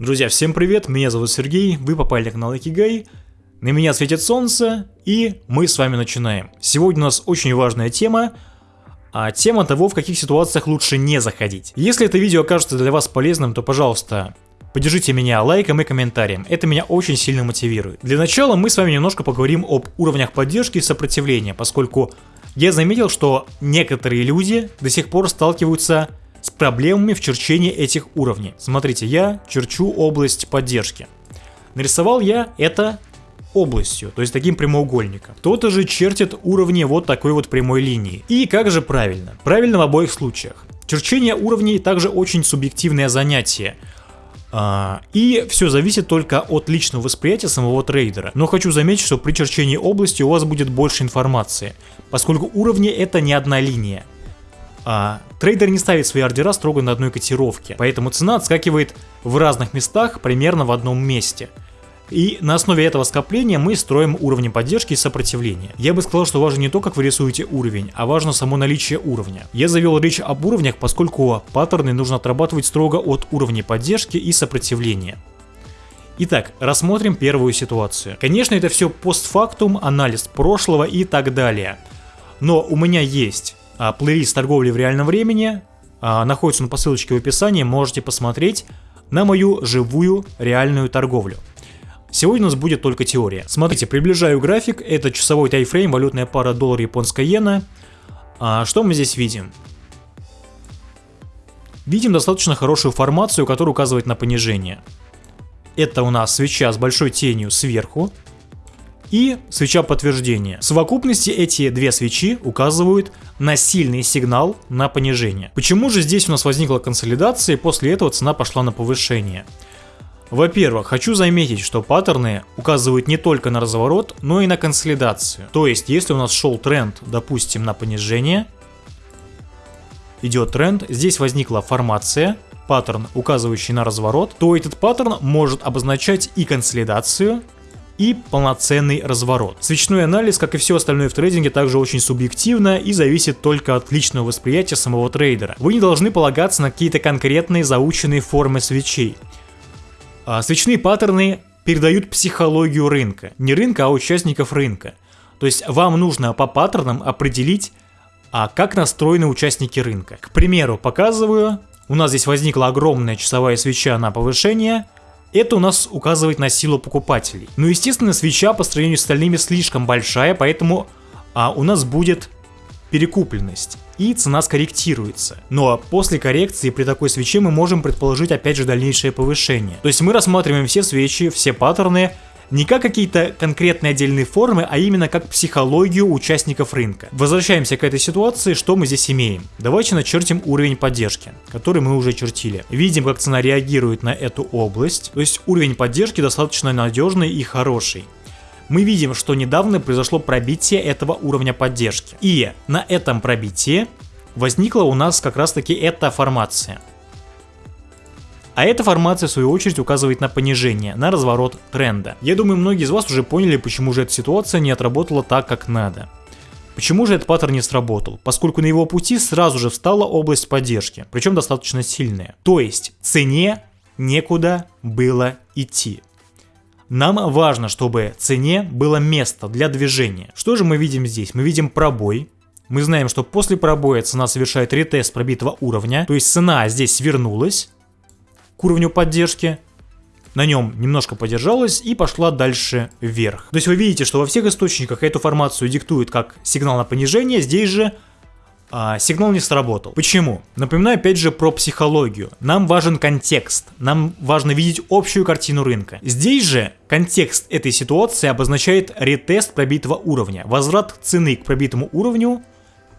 Друзья, всем привет, меня зовут Сергей, вы попали на канал Икигай, на меня светит солнце, и мы с вами начинаем. Сегодня у нас очень важная тема, а тема того, в каких ситуациях лучше не заходить. Если это видео окажется для вас полезным, то, пожалуйста, поддержите меня лайком и комментарием, это меня очень сильно мотивирует. Для начала мы с вами немножко поговорим об уровнях поддержки и сопротивления, поскольку я заметил, что некоторые люди до сих пор сталкиваются с с проблемами в черчении этих уровней. Смотрите, я черчу область поддержки. Нарисовал я это областью, то есть таким прямоугольником. Кто-то же чертит уровни вот такой вот прямой линии. И как же правильно? Правильно в обоих случаях. Черчение уровней также очень субъективное занятие. А, и все зависит только от личного восприятия самого трейдера. Но хочу заметить, что при черчении области у вас будет больше информации, поскольку уровни это не одна линия. А, трейдер не ставит свои ордера строго на одной котировке, поэтому цена отскакивает в разных местах примерно в одном месте. И на основе этого скопления мы строим уровни поддержки и сопротивления. Я бы сказал, что важно не то, как вы рисуете уровень, а важно само наличие уровня. Я завел речь об уровнях, поскольку паттерны нужно отрабатывать строго от уровня поддержки и сопротивления. Итак, рассмотрим первую ситуацию. Конечно, это все постфактум, анализ прошлого и так далее. Но у меня есть плейлист торговли в реальном времени. А, находится он по ссылочке в описании, можете посмотреть на мою живую реальную торговлю. Сегодня у нас будет только теория. Смотрите, приближаю график, это часовой тайфрейм, валютная пара доллар японская иена. А что мы здесь видим? Видим достаточно хорошую формацию, которая указывает на понижение. Это у нас свеча с большой тенью сверху, и свеча подтверждения. В совокупности эти две свечи указывают на сильный сигнал на понижение. Почему же здесь у нас возникла консолидация и после этого цена пошла на повышение? Во-первых, хочу заметить, что паттерны указывают не только на разворот, но и на консолидацию. То есть, если у нас шел тренд, допустим, на понижение, идет тренд, здесь возникла формация, паттерн, указывающий на разворот, то этот паттерн может обозначать и консолидацию, и полноценный разворот. Свечной анализ, как и все остальное в трейдинге, также очень субъективно и зависит только от личного восприятия самого трейдера. Вы не должны полагаться на какие-то конкретные заученные формы свечей. А свечные паттерны передают психологию рынка. Не рынка, а участников рынка. То есть вам нужно по паттернам определить, а как настроены участники рынка. К примеру, показываю, у нас здесь возникла огромная часовая свеча на повышение, это у нас указывает на силу покупателей. Но естественно свеча по сравнению с остальными слишком большая, поэтому а, у нас будет перекупленность и цена скорректируется. Но после коррекции при такой свече мы можем предположить опять же дальнейшее повышение. То есть мы рассматриваем все свечи, все паттерны не как какие-то конкретные отдельные формы, а именно как психологию участников рынка. Возвращаемся к этой ситуации, что мы здесь имеем. Давайте начертим уровень поддержки, который мы уже чертили. Видим, как цена реагирует на эту область, то есть уровень поддержки достаточно надежный и хороший мы видим, что недавно произошло пробитие этого уровня поддержки. И на этом пробитии возникла у нас как раз таки эта формация. А эта формация в свою очередь указывает на понижение, на разворот тренда. Я думаю многие из вас уже поняли, почему же эта ситуация не отработала так, как надо. Почему же этот паттерн не сработал? Поскольку на его пути сразу же встала область поддержки, причем достаточно сильная. То есть цене некуда было идти. Нам важно, чтобы цене было место для движения. Что же мы видим здесь? Мы видим пробой. Мы знаем, что после пробоя цена совершает ретест пробитого уровня, то есть цена здесь свернулась, уровню поддержки, на нем немножко подержалась и пошла дальше вверх. То есть вы видите, что во всех источниках эту формацию диктует как сигнал на понижение, здесь же а, сигнал не сработал. Почему? Напоминаю опять же про психологию. Нам важен контекст, нам важно видеть общую картину рынка. Здесь же контекст этой ситуации обозначает ретест пробитого уровня, возврат цены к пробитому уровню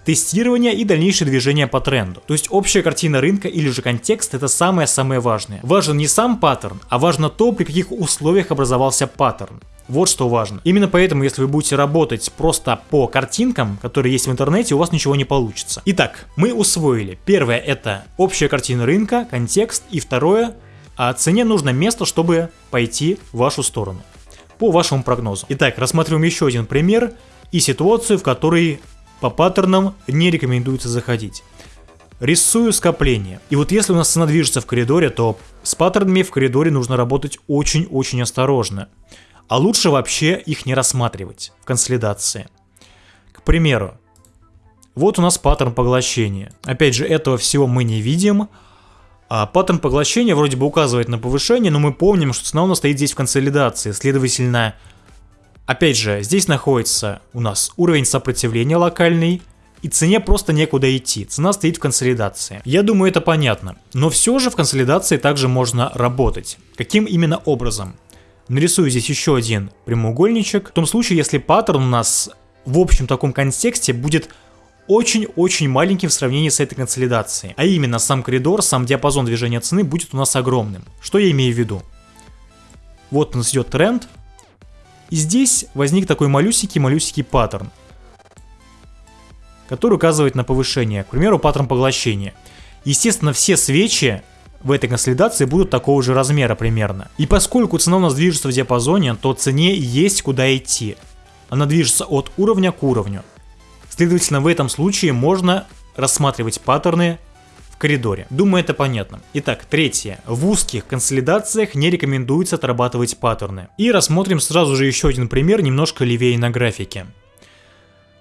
тестирование и дальнейшее движение по тренду. То есть общая картина рынка или же контекст это самое-самое важное. Важен не сам паттерн, а важно то, при каких условиях образовался паттерн. Вот что важно. Именно поэтому, если вы будете работать просто по картинкам, которые есть в интернете, у вас ничего не получится. Итак, мы усвоили. Первое это общая картина рынка, контекст. И второе, а цене нужно место, чтобы пойти в вашу сторону. По вашему прогнозу. Итак, рассмотрим еще один пример и ситуацию, в которой по паттернам не рекомендуется заходить. Рисую скопление. И вот если у нас цена движется в коридоре, то с паттернами в коридоре нужно работать очень-очень осторожно. А лучше вообще их не рассматривать в консолидации. К примеру, вот у нас паттерн поглощения. Опять же, этого всего мы не видим. А паттерн поглощения вроде бы указывает на повышение, но мы помним, что цена у нас стоит здесь в консолидации. Следовательно, опять же, здесь находится у нас уровень сопротивления локальный, и цене просто некуда идти, цена стоит в консолидации. Я думаю, это понятно. Но все же в консолидации также можно работать. Каким именно образом? Нарисую здесь еще один прямоугольничек. В том случае, если паттерн у нас в общем таком контексте будет очень-очень маленьким в сравнении с этой консолидацией. А именно, сам коридор, сам диапазон движения цены будет у нас огромным. Что я имею в виду? Вот у нас идет тренд. И здесь возник такой малюсенький-малюсенький паттерн, который указывает на повышение. К примеру, паттерн поглощения. Естественно, все свечи в этой консолидации будут такого же размера примерно. И поскольку цена у нас движется в диапазоне, то цене есть куда идти. Она движется от уровня к уровню. Следовательно, в этом случае можно рассматривать паттерны коридоре. Думаю, это понятно. Итак, третье. В узких консолидациях не рекомендуется отрабатывать паттерны. И рассмотрим сразу же еще один пример, немножко левее на графике.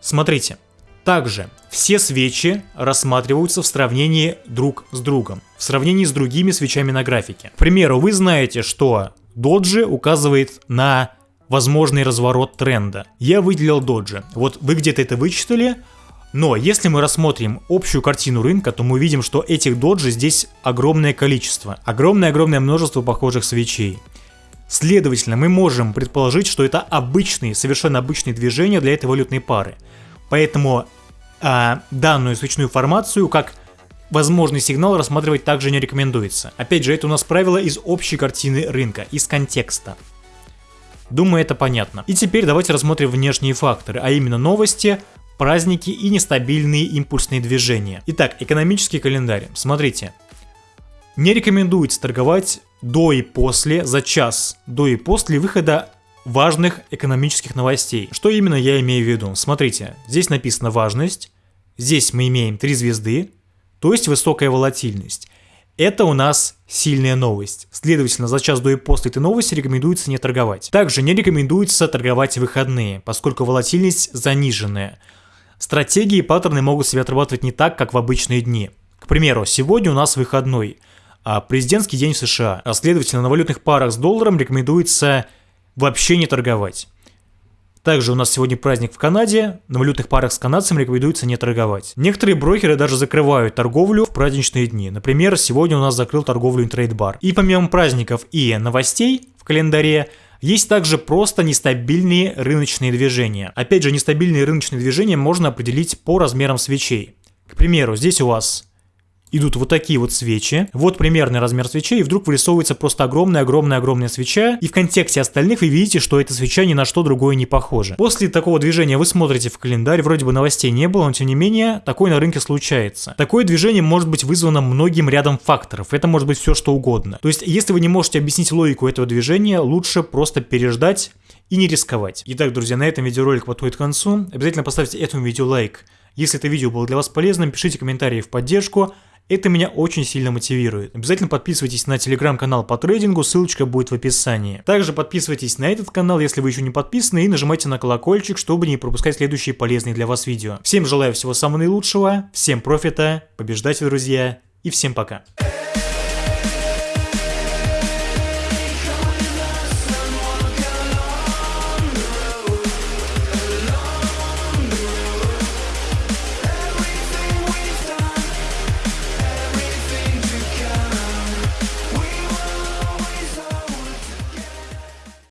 Смотрите. Также все свечи рассматриваются в сравнении друг с другом, в сравнении с другими свечами на графике. К примеру, вы знаете, что доджи указывает на возможный разворот тренда. Я выделил доджи. Вот вы где-то это вычитали, но если мы рассмотрим общую картину рынка, то мы видим, что этих доджи здесь огромное количество. Огромное-огромное множество похожих свечей. Следовательно, мы можем предположить, что это обычные, совершенно обычные движения для этой валютной пары. Поэтому а, данную свечную формацию как возможный сигнал рассматривать также не рекомендуется. Опять же, это у нас правило из общей картины рынка, из контекста. Думаю, это понятно. И теперь давайте рассмотрим внешние факторы, а именно новости, праздники и нестабильные импульсные движения. Итак, экономический календарь. Смотрите. Не рекомендуется торговать до и после, за час до и после выхода важных экономических новостей. Что именно я имею в виду? Смотрите, здесь написано важность, здесь мы имеем три звезды, то есть высокая волатильность. Это у нас сильная новость. Следовательно, за час до и после этой новости рекомендуется не торговать. Также не рекомендуется торговать выходные, поскольку волатильность заниженная. Стратегии и паттерны могут себя отрабатывать не так, как в обычные дни. К примеру, сегодня у нас выходной, а президентский день в США. А следовательно, на валютных парах с долларом рекомендуется вообще не торговать. Также у нас сегодня праздник в Канаде, на валютных парах с канадцами рекомендуется не торговать. Некоторые брокеры даже закрывают торговлю в праздничные дни. Например, сегодня у нас закрыл торговлю InTradeBar. И помимо праздников и новостей в календаре, есть также просто нестабильные рыночные движения. Опять же, нестабильные рыночные движения можно определить по размерам свечей. К примеру, здесь у вас идут вот такие вот свечи. Вот примерный размер свечей, и вдруг вырисовывается просто огромная-огромная-огромная свеча. И в контексте остальных вы видите, что эта свеча ни на что другое не похожа. После такого движения вы смотрите в календарь, вроде бы новостей не было, но тем не менее, такое на рынке случается. Такое движение может быть вызвано многим рядом факторов. Это может быть все что угодно. То есть, если вы не можете объяснить логику этого движения, лучше просто переждать и не рисковать. Итак, друзья, на этом видеоролик подходит к концу. Обязательно поставьте этому видео лайк. Если это видео было для вас полезным, пишите комментарии в поддержку. Это меня очень сильно мотивирует. Обязательно подписывайтесь на телеграм-канал по трейдингу, ссылочка будет в описании. Также подписывайтесь на этот канал, если вы еще не подписаны, и нажимайте на колокольчик, чтобы не пропускать следующие полезные для вас видео. Всем желаю всего самого наилучшего, всем профита, побеждайте, друзья, и всем пока.